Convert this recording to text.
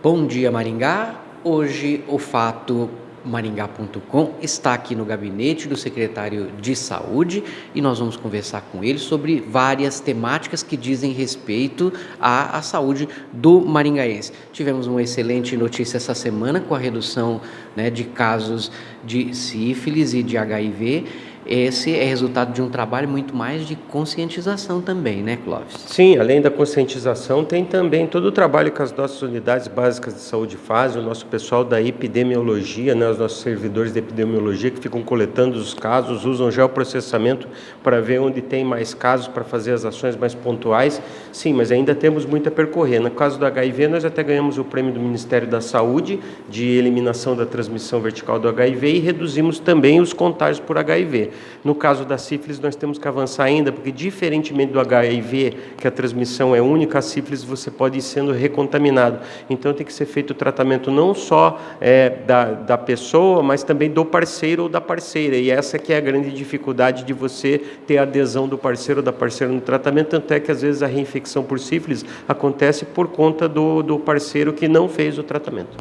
Bom dia Maringá, hoje o fato maringá.com está aqui no gabinete do secretário de saúde e nós vamos conversar com ele sobre várias temáticas que dizem respeito à, à saúde do maringaense. Tivemos uma excelente notícia essa semana com a redução né, de casos de sífilis e de HIV esse é resultado de um trabalho muito mais de conscientização também, né, Clóvis? Sim, além da conscientização, tem também todo o trabalho que as nossas unidades básicas de saúde fazem, o nosso pessoal da epidemiologia, né, os nossos servidores de epidemiologia que ficam coletando os casos, usam geoprocessamento para ver onde tem mais casos, para fazer as ações mais pontuais. Sim, mas ainda temos muito a percorrer. No caso do HIV, nós até ganhamos o prêmio do Ministério da Saúde de eliminação da transmissão vertical do HIV e reduzimos também os contágios por HIV. No caso da sífilis, nós temos que avançar ainda, porque diferentemente do HIV, que a transmissão é única, a sífilis você pode ir sendo recontaminado. Então tem que ser feito o tratamento não só é, da, da pessoa, mas também do parceiro ou da parceira. E essa que é a grande dificuldade de você ter adesão do parceiro ou da parceira no tratamento, tanto é que às vezes a reinfecção por sífilis acontece por conta do, do parceiro que não fez o tratamento.